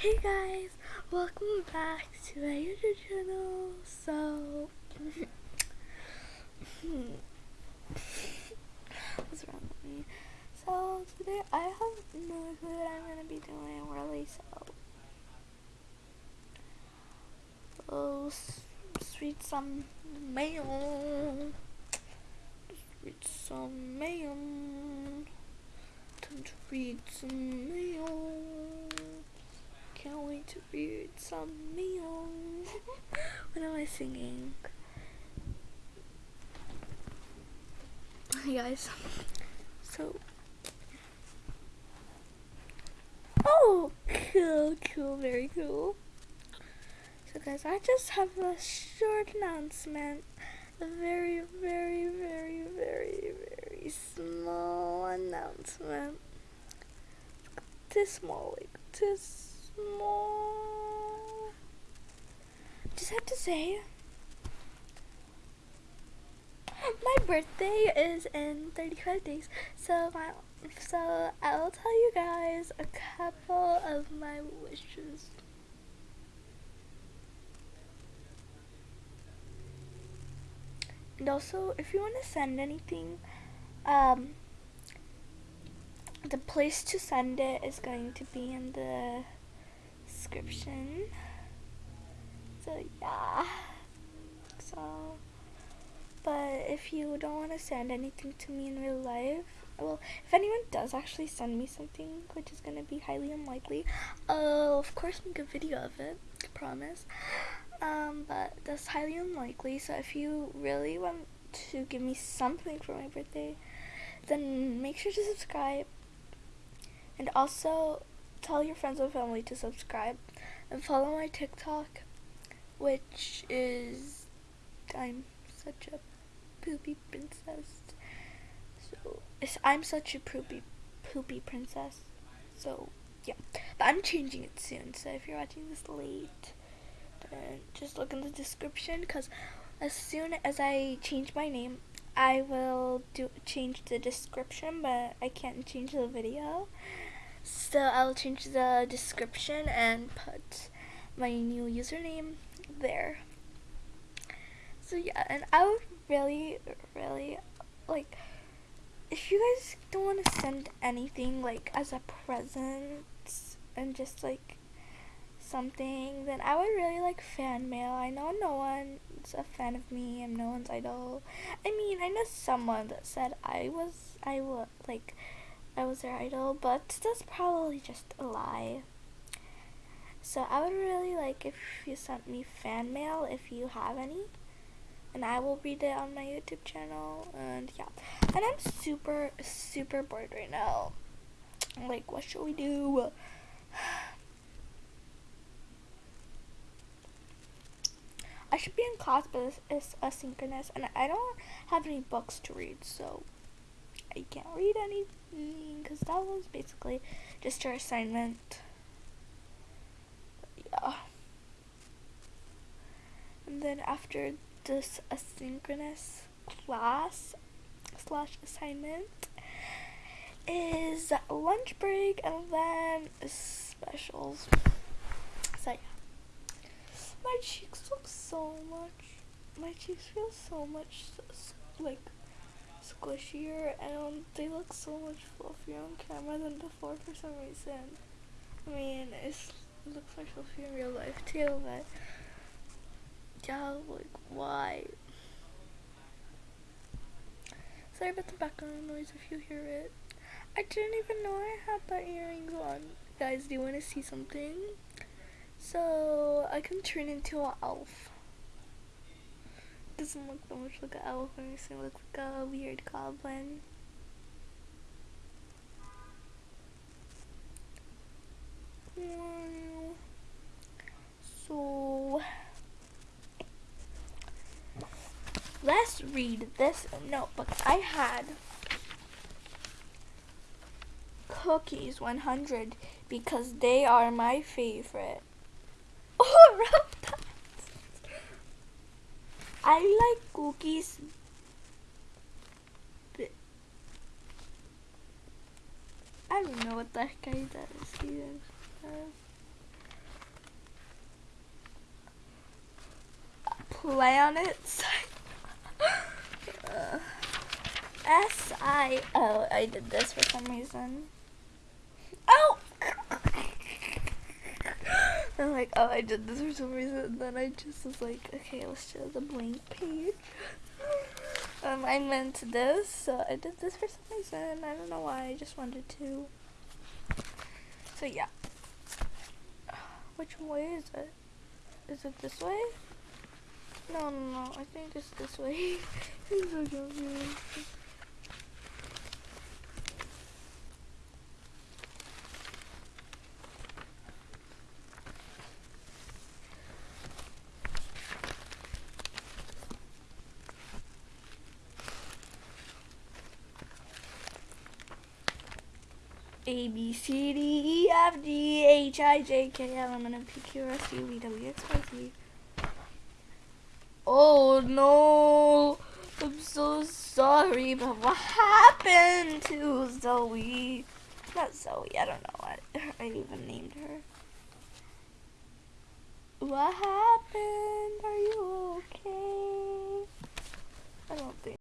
Hey guys, welcome back to my YouTube channel. So, what's wrong with me? So today I have no clue what I'm gonna be doing really. So, oh, sweet some mail, sweet some mail. Time to read some mail. Can't wait to read some mail. what am I singing? Hey guys. So. Oh, cool, cool, very cool. So guys, I just have a short announcement. A very, very, very, very, very small announcement. This small, like this small. Just have to say, my birthday is in 35 days. So my, so I'll tell you guys a couple of my wishes. And also, if you want to send anything, um, the place to send it is going to be in the description. So yeah. So, but if you don't want to send anything to me in real life, well, if anyone does actually send me something, which is gonna be highly unlikely, I'll of course make a video of it. I promise. Um, but that's highly unlikely. So if you really want to give me something for my birthday, then make sure to subscribe. And also tell your friends and family to subscribe and follow my TikTok, which is I'm such a poopy princess. So I'm such a poopy poopy princess. So yeah, but I'm changing it soon. So if you're watching this late just look in the description because as soon as I change my name, I will do change the description, but I can't change the video. So I'll change the description and put my new username there. So yeah, and I would really, really like if you guys don't want to send anything like as a present and just like something, then I would really like fan mail. I know no one's a fan of me. I'm no one's idol. I mean, I know someone that said I was, I was like, I was their idol, but that's probably just a lie. So I would really like if you sent me fan mail if you have any. And I will read it on my YouTube channel. And yeah. And I'm super, super bored right now. Like, what should we do? I should be in class, but it's, it's asynchronous, and I don't have any books to read, so I can't read anything because that was basically just our assignment. Yeah. And then after this asynchronous class slash assignment is lunch break and then specials. So yeah. My cheeks look so much. My cheeks feel so much like squishier, and they look so much fluffier on camera than before for some reason. I mean, it looks like fluffy in real life too, but yeah, like why? Sorry about the background noise if you hear it. I didn't even know I had that earrings on. Guys, do you want to see something? So I can turn into an elf. Doesn't look that much like an elf, it looks like a weird goblin. So let's read this notebook. I had cookies 100 because they are my favorite. Oh. I like cookies I don't know what that guy that is either. Planets. uh, S I. Oh, I did this for some reason. I'm like, oh, I did this for some reason. And then I just was like, okay, let's show the blank page. Um, I meant this, so I did this for some reason. I don't know why. I just wanted to. So yeah. Which way is it? Is it this way? No, no, no. I think it's this way. I'm so confused. A B C D E F G H I J K L M N O P Q R S U V W X Y Z. Oh no! I'm so sorry, but what happened to Zoe? Not Zoe, I don't know what I even named her. What happened? Are you okay? I don't think.